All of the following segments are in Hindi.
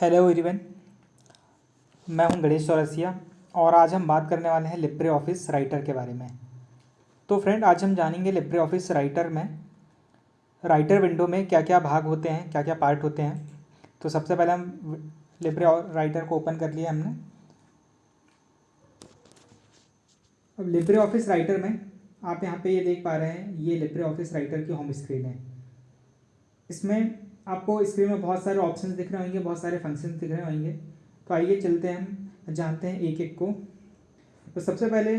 हेलो एवरीवन मैं हूँ गणेश चौरसिया और आज हम बात करने वाले हैं लिब्रे ऑफ़िस राइटर के बारे में। तो फ्रेंड आज हम जानेंगे लिब्रे ऑफ़िस राइटर में राइटर विंडो में क्या क्या भाग होते हैं क्या क्या पार्ट होते हैं। तो सबसे पहले हम लिब्रे राइटर को ओपन कर लिया हमने। अब लिब्रे ऑफ़िस राइटर में आप यहाँ पे ये देख पा रहे हैं, ये लिब्रे ऑफ़िस राइटर की होम स्क्रीन है। इसमें आपको स्क्रीन में बहुत सारे ऑप्शंस दिख रहे होंगे, बहुत सारे फ़ंक्शंस दिख रहे होंगे। तो आइए चलते हैं, हम जानते हैं एक एक को। तो सबसे पहले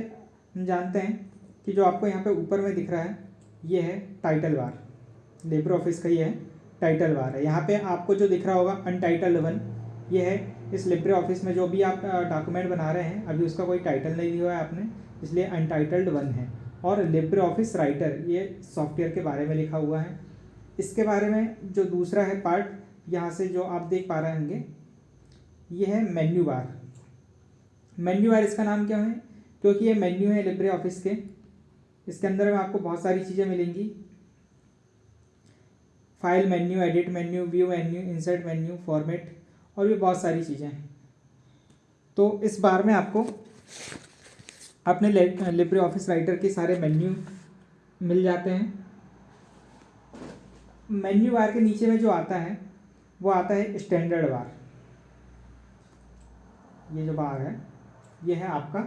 हम जानते हैं कि जो आपको यहाँ पे ऊपर में दिख रहा है, ये है टाइटल बार लेबर ऑफ़िस का ये है टाइटल बार है। यहाँ पे आपको जो दिख रहा होगा अनटाइटल्ड वन ये है इस लिब्रे ऑफ़िस में जो भी आप डॉक्यूमेंट बना रहे हैं, अभी उसका कोई टाइटल नहीं दिया है आपने, इसलिए अनटाइटल्ड वन है। और लिब्रे ऑफ़िस राइटर ये सॉफ्टवेयर के बारे में लिखा हुआ है। इसके बारे में जो दूसरा है पार्ट यहाँ से जो आप देख पा रहे होंगे, ये है मेन्यू बार मेन्यू बार इसका नाम क्या है? क्योंकि ये मेन्यू है लिब्रे ऑफ़िस के, इसके अंदर में आपको बहुत सारी चीज़ें मिलेंगी. File menu edit menu view menu insert menu format और भी बहुत सारी चीज़ें हैं. तो इस बार में आपको अपने लिब्रे ऑफ़िस राइटर के सारे मेन्यू मिल जाते हैं. मेन्यू बार के नीचे में जो आता है, वो आता है स्टैंडर्ड बार। ये जो बार है, ये है आपका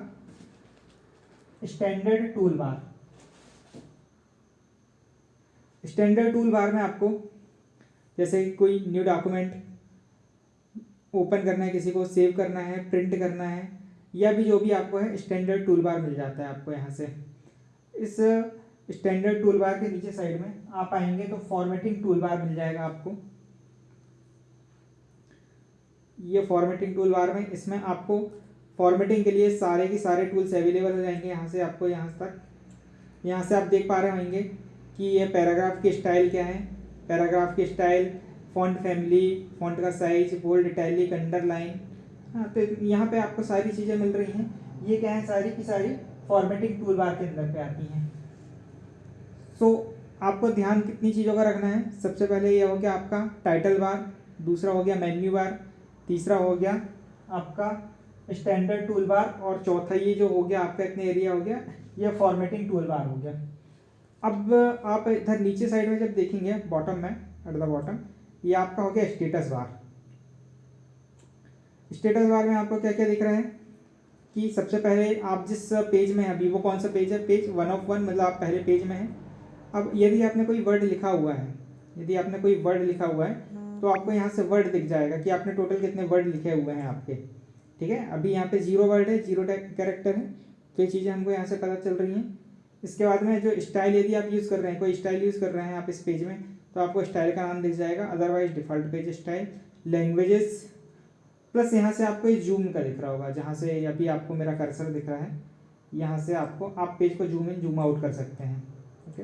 standard tool bar. Standard tool bar में आपको, जैसे कोई न्यू डॉक्यूमेंट ओपन करना है, किसी को सेव करना है, प्रिंट करना है, या भी जो भी आपको है, स्टैंडर्ड टूल बार मिल जाता है आपको यहाँ से। इस स्टैंडर्ड टूल बार के नीचे साइड में आप आएँगे तो फॉर्मेटिंग टूल बार मिल जाएगा आपको। ये फॉर्मेटिंग टूल बार में इसमें आपको फॉर्मेटिंग के लिए सारे के सारे टूल्स अवेलेबल हो जाएँगे यहाँ से आपको यहाँ तक। यहाँ से आप देख पा रहे होंगे कि ये पैराग्राफ की स्टाइल क्या है। पैराग्राफ की स्टाइल फॉन्ट फैमिली फॉन्ट का साइज़ बोल्ड इटैलिक अंडरलाइन हाँ तो यहाँ पे आपको सारी चीज़ें मिल रही हैं। ये क्या है? सारी की सारी फॉर्मेटिंग टूल बार के अंदर पे आती हैं। सो आपको ध्यान कितनी चीज़ों का रखना है? सबसे पहले ये हो गया आपका टाइटल बार दूसरा हो गया मेन्यू बार तीसरा हो गया आपका स्टैंडर्ड टूल बार और चौथा ये जो हो गया आपका इतने एरिया हो गया, ये फॉर्मेटिंग टूल बार हो गया। अब आप इधर नीचे साइड में जब देखेंगे बॉटम में एट द बॉटम ये आपका हो गया स्टेटस बार स्टेटस बार में आपको क्या क्या दिख रहा है? कि सबसे पहले आप जिस पेज में हैं, अभी वो कौन सा पेज है? पेज वन ऑफ़ वन मतलब आप पहले पेज में हैं। अब यदि आपने कोई वर्ड लिखा हुआ है यदि आपने कोई वर्ड लिखा हुआ है तो आपको यहाँ से वर्ड दिख जाएगा कि आपने टोटल कितने वर्ड लिखे हुए हैं आपके। ठीक है? अभी यहाँ पे ज़ीरो वर्ड है ज़ीरो कैरेक्टर है तो ये चीज़ें हमको यहाँ से पता चल रही हैं। इसके बाद में जो स्टाइल यदि आप यूज़ कर रहे हैं कोई स्टाइल यूज़ कर रहे हैं आप इस पेज में तो आपको स्टाइल का नाम दिख जाएगा otherwise default page style languages plus यहाँ से आपको ये जूम का दिख रहा होगा जहाँ से अभी आपको मेरा कर्सर दिख रहा है यहाँ से आपको आप पेज को जूम इन जूम आउट कर सकते हैं। ओके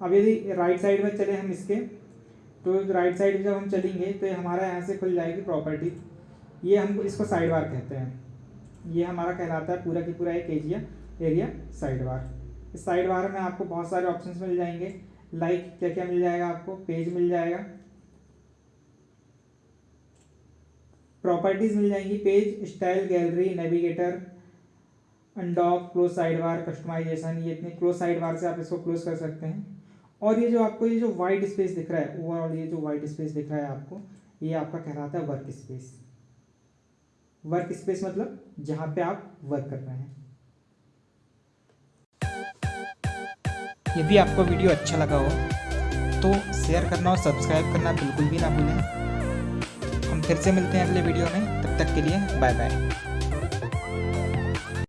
अब यदि राइट साइड में चले हम इसके तो राइट साइड जब हम चलेंगे तो हमारा यहाँ से खुल जाएगी प्रॉपर्टी ये हम इसको साइड बार कहते हैं। ये हमारा कहलाता है पूरा की पूरा एक एरिया एरिया साइड बार इस साइड बार में आपको बहुत सारे ऑप्शंस मिल जाएँगे। लाइक like, क्या क्या मिल जाएगा आपको? पेज मिल जाएगा। प्रॉपर्टीज़ मिल जाएँगी। Page style gallery navigator undock close side bar customization ये इतने क्लोज साइड बार से आप इसको क्लोज कर सकते हैं। और ये जो आपको ये जो वाइट स्पेस दिख रहा है ओवरऑल ये जो वाइट स्पेस दिख रहा है आपको, ये आपका कहलाता है वर्क स्पेस वर्क स्पेस मतलब जहाँ पे आप वर्क कर रहे हैं. यदि आपको वीडियो अच्छा लगा हो तो शेयर करना और सब्सक्राइब करना बिल्कुल भी ना भूलें. हम फिर से मिलते हैं अगले वीडियो में. तब तक के लिए बाय बाय